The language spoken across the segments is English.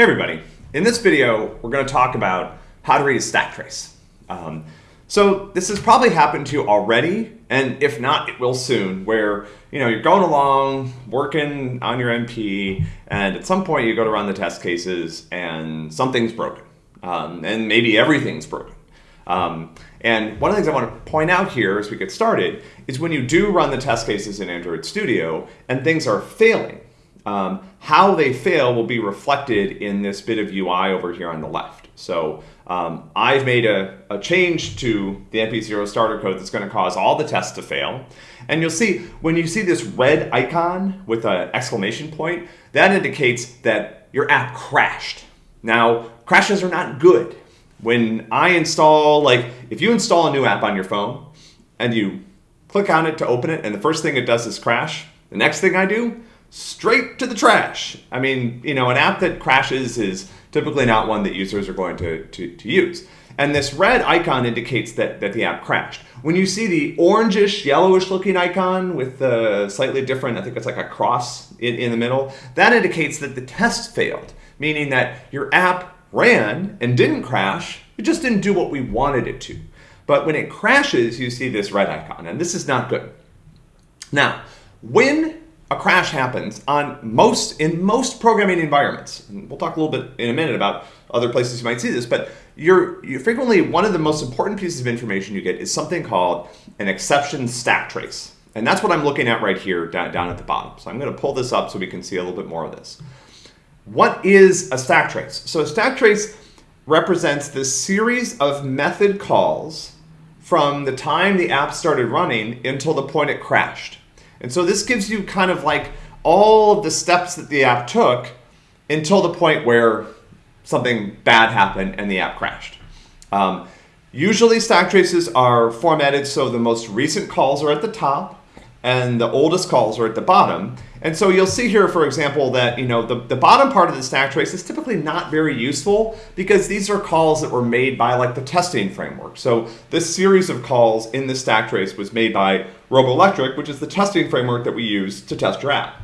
Hey everybody, in this video we're going to talk about how to read a stack trace. Um, so this has probably happened to you already, and if not, it will soon, where you know you're going along, working on your MP, and at some point you go to run the test cases and something's broken, um, and maybe everything's broken. Um, and one of the things I want to point out here as we get started is when you do run the test cases in Android Studio and things are failing, um, how they fail will be reflected in this bit of UI over here on the left. So um, I've made a, a, change to the MP0 starter code that's going to cause all the tests to fail. And you'll see when you see this red icon with an exclamation point, that indicates that your app crashed. Now, crashes are not good. When I install, like if you install a new app on your phone and you click on it to open it and the first thing it does is crash, the next thing I do straight to the trash. I mean, you know, an app that crashes is typically not one that users are going to, to, to use. And this red icon indicates that, that the app crashed. When you see the orangish, yellowish looking icon with the slightly different, I think it's like a cross in, in the middle, that indicates that the test failed, meaning that your app ran and didn't crash, it just didn't do what we wanted it to. But when it crashes, you see this red icon, and this is not good. Now, when a crash happens on most in most programming environments. And we'll talk a little bit in a minute about other places you might see this, but you're, you frequently one of the most important pieces of information you get is something called an exception stack trace. And that's what I'm looking at right here down, down at the bottom. So I'm going to pull this up so we can see a little bit more of this. What is a stack trace? So a stack trace represents the series of method calls from the time the app started running until the point it crashed. And so this gives you kind of like all of the steps that the app took until the point where something bad happened and the app crashed. Um, usually stack traces are formatted so the most recent calls are at the top and the oldest calls are at the bottom. And so you'll see here, for example, that you know the, the bottom part of the stack trace is typically not very useful because these are calls that were made by like the testing framework. So this series of calls in the stack trace was made by Robolectric, which is the testing framework that we use to test your app.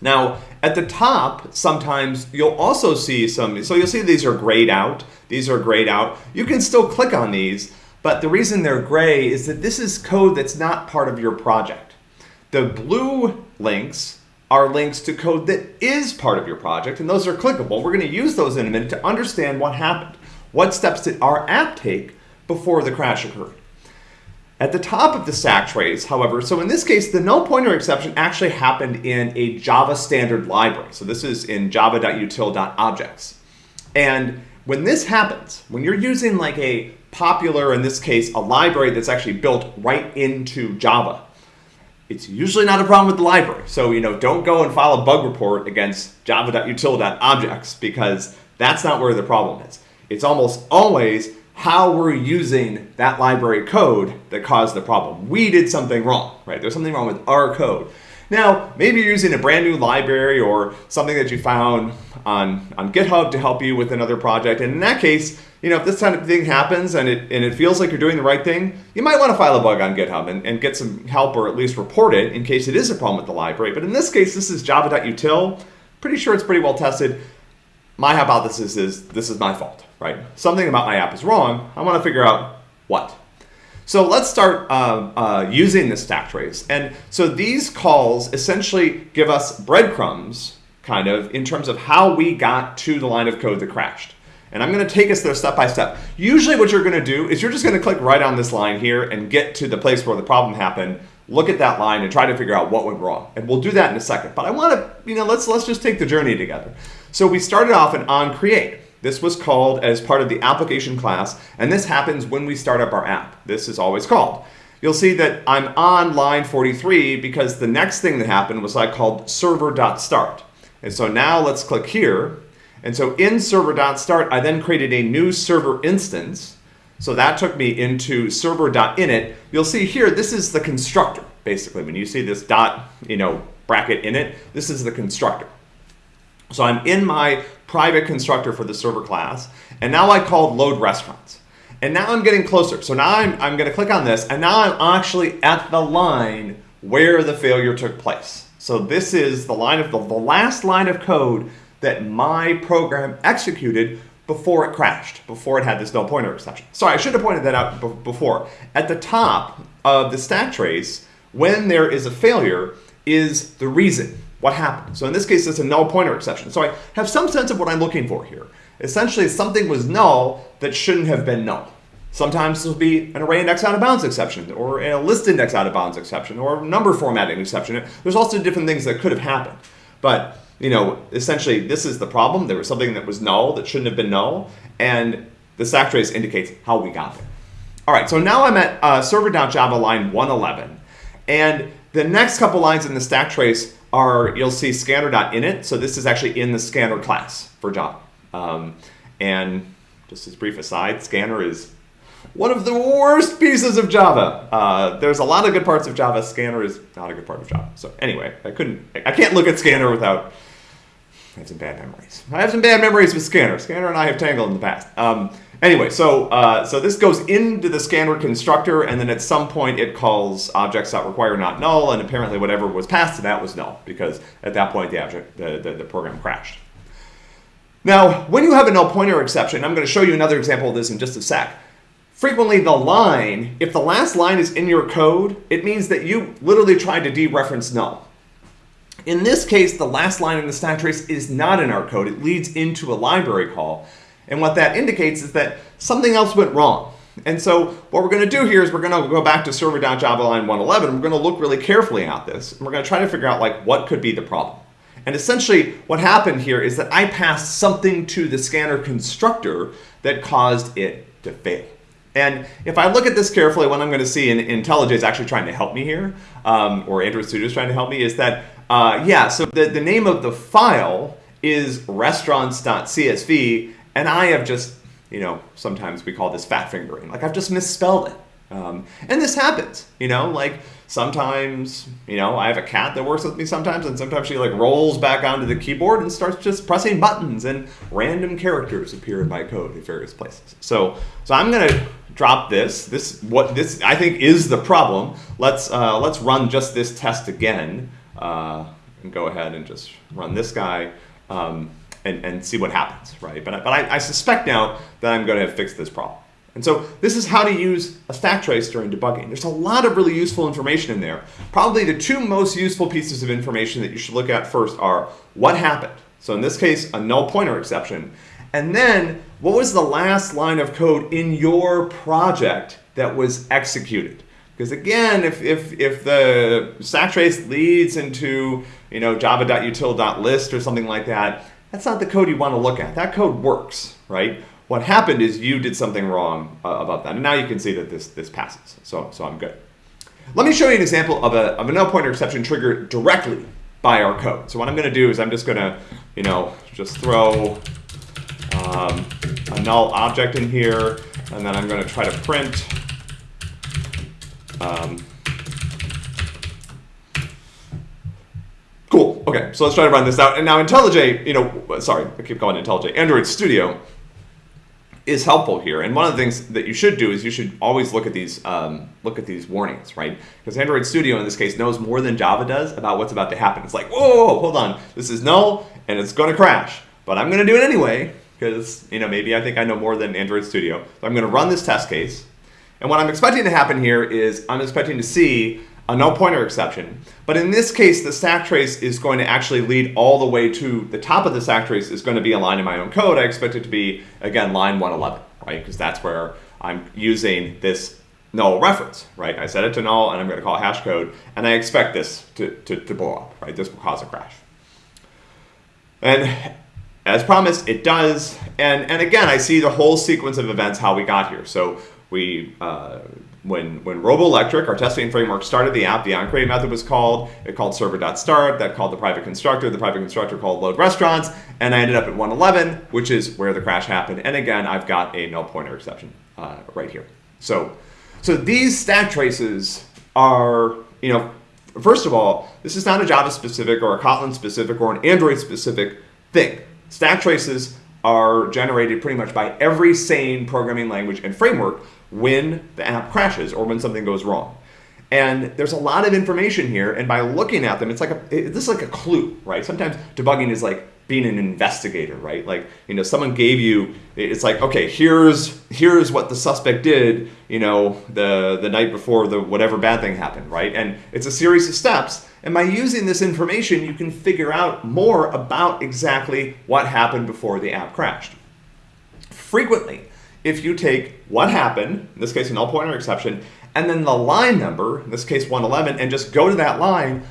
Now, at the top, sometimes you'll also see some, so you'll see these are grayed out. These are grayed out. You can still click on these, but the reason they're gray is that this is code that's not part of your project. The blue links are links to code that is part of your project, and those are clickable. We're going to use those in a minute to understand what happened. What steps did our app take before the crash occurred? At the top of the stack trace, however, so in this case, the null pointer exception actually happened in a Java standard library. So this is in java.util.objects. And when this happens, when you're using like a popular, in this case, a library that's actually built right into Java, it's usually not a problem with the library. So, you know, don't go and file a bug report against java.util.objects because that's not where the problem is. It's almost always how we're using that library code that caused the problem. We did something wrong, right? There's something wrong with our code. Now, maybe you're using a brand new library or something that you found on, on GitHub to help you with another project. And in that case, you know, if this kind of thing happens and it, and it feels like you're doing the right thing, you might want to file a bug on GitHub and, and get some help or at least report it in case it is a problem with the library. But in this case, this is java.util. Pretty sure it's pretty well tested. My hypothesis is this is my fault, right? Something about my app is wrong. I want to figure out what. So let's start uh, uh, using the stack trace. And so these calls essentially give us breadcrumbs, kind of, in terms of how we got to the line of code that crashed. And I'm going to take us there step by step. Usually what you're going to do is you're just going to click right on this line here and get to the place where the problem happened, look at that line and try to figure out what went wrong. And we'll do that in a second. But I want to, you know, let's, let's just take the journey together. So we started off in onCreate. This was called as part of the application class, and this happens when we start up our app. This is always called. You'll see that I'm on line 43 because the next thing that happened was I called server.start. And so now let's click here. And so in server.start, I then created a new server instance. So that took me into server.init. You'll see here, this is the constructor, basically. When you see this dot, you know, bracket in it, this is the constructor. So I'm in my private constructor for the server class, and now I called load restaurants. And now I'm getting closer. So now I'm, I'm gonna click on this, and now I'm actually at the line where the failure took place. So this is the line of the, the last line of code that my program executed before it crashed, before it had this null pointer exception. Sorry, I should have pointed that out before. At the top of the stack trace, when there is a failure, is the reason, what happened. So in this case, it's a null pointer exception. So I have some sense of what I'm looking for here. Essentially, something was null that shouldn't have been null. Sometimes this will be an array index out of bounds exception, or a list index out of bounds exception, or a number formatting exception. There's also different things that could have happened. But you know, essentially, this is the problem. There was something that was null that shouldn't have been null, and the stack trace indicates how we got there. All right, so now I'm at uh, server.java line 111, and the next couple lines in the stack trace are, you'll see scanner.init, so this is actually in the scanner class for Java. Um, and just as brief aside, scanner is one of the worst pieces of Java. Uh, there's a lot of good parts of Java. Scanner is not a good part of Java. So anyway, I couldn't, I can't look at Scanner without, I have some bad memories. I have some bad memories with Scanner. Scanner and I have tangled in the past. Um, anyway, so uh, so this goes into the Scanner constructor, and then at some point it calls objects.require not null, and apparently whatever was passed to that was null, because at that point the object, the, the, the program crashed. Now, when you have a null pointer exception, I'm going to show you another example of this in just a sec frequently the line, if the last line is in your code, it means that you literally tried to dereference null. In this case, the last line in the stack trace is not in our code. It leads into a library call. And what that indicates is that something else went wrong. And so what we're going to do here is we're going to go back to server.java line 111. We're going to look really carefully at this. And we're going to try to figure out like what could be the problem. And essentially what happened here is that I passed something to the scanner constructor that caused it to fail. And if I look at this carefully, what I'm going to see, and IntelliJ is actually trying to help me here, um, or Android Studio is trying to help me, is that, uh, yeah, so the, the name of the file is restaurants.csv, and I have just, you know, sometimes we call this fat fingering. Like I've just misspelled it. Um, and this happens, you know, like sometimes, you know, I have a cat that works with me sometimes, and sometimes she like rolls back onto the keyboard and starts just pressing buttons, and random characters appear in my code at various places. So, so I'm gonna drop this. This what this I think is the problem. Let's uh, let's run just this test again, uh, and go ahead and just run this guy. Um, and, and see what happens, right? But, but I, I suspect now that I'm going to have fixed this problem. And so this is how to use a stack trace during debugging. There's a lot of really useful information in there. Probably the two most useful pieces of information that you should look at first are what happened. So in this case, a null pointer exception. And then what was the last line of code in your project that was executed? Because again, if, if, if the stack trace leads into you know, java.util.list or something like that, that's not the code you want to look at. That code works, right? What happened is you did something wrong uh, about that. And now you can see that this, this passes. So, so I'm good. Let me show you an example of a, of a null pointer exception triggered directly by our code. So what I'm going to do is I'm just going to, you know, just throw um, a null object in here, and then I'm going to try to print um, Cool. Okay, so let's try to run this out. And now IntelliJ, you know, sorry, I keep calling IntelliJ, Android Studio is helpful here. And one of the things that you should do is you should always look at these um, look at these warnings, right? Because Android Studio in this case knows more than Java does about what's about to happen. It's like, whoa, whoa, whoa hold on, this is null and it's going to crash, but I'm going to do it anyway because you know maybe I think I know more than Android Studio. So I'm going to run this test case, and what I'm expecting to happen here is I'm expecting to see a null pointer exception. But in this case, the stack trace is going to actually lead all the way to the top of the stack trace is going to be a line in my own code. I expect it to be, again, line 111, right? Because that's where I'm using this null reference, right? I set it to null and I'm going to call hash code and I expect this to, to, to blow up, right? This will cause a crash. And as promised, it does. And, and again, I see the whole sequence of events, how we got here. So we uh, when when Robolectric, our testing framework, started the app, the onCreate method was called. It called server.start. That called the private constructor. The private constructor called load restaurants. And I ended up at 111, which is where the crash happened. And again, I've got a null pointer exception uh, right here. So, so these stack traces are, you know, first of all, this is not a Java specific or a Kotlin specific or an Android specific thing. Stack traces are generated pretty much by every sane programming language and framework when the app crashes or when something goes wrong. And there's a lot of information here, and by looking at them, it's like a, it, this is like a clue, right? Sometimes debugging is like being an investigator, right? Like, you know, someone gave you, it's like, okay, here's here's what the suspect did, you know, the the night before the whatever bad thing happened, right? And it's a series of steps. And by using this information, you can figure out more about exactly what happened before the app crashed. Frequently, if you take what happened, in this case, a null pointer exception, and then the line number, in this case 111, and just go to that line,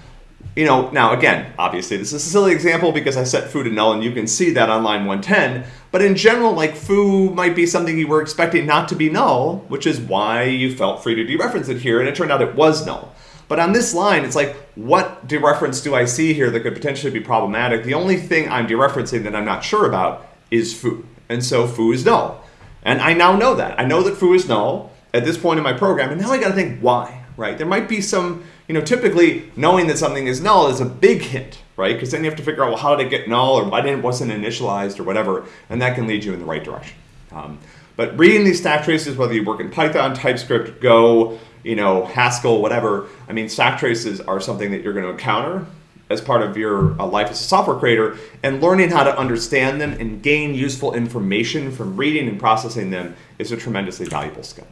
you know, now again, obviously this is a silly example because I set foo to null and you can see that on line 110, but in general, like foo might be something you were expecting not to be null, which is why you felt free to dereference it here, and it turned out it was null. But on this line, it's like, what dereference do I see here that could potentially be problematic? The only thing I'm dereferencing that I'm not sure about is foo. And so foo is null. And I now know that. I know that foo is null at this point in my program, and now I gotta think why, right? There might be some, you know, typically knowing that something is null is a big hint, right? Because then you have to figure out, well, how did it get null, or why didn't it wasn't initialized, or whatever, and that can lead you in the right direction. Um, but reading these stack traces, whether you work in Python, TypeScript, Go, you know, Haskell, whatever, I mean, stack traces are something that you're going to encounter as part of your uh, life as a software creator, and learning how to understand them and gain useful information from reading and processing them is a tremendously valuable skill.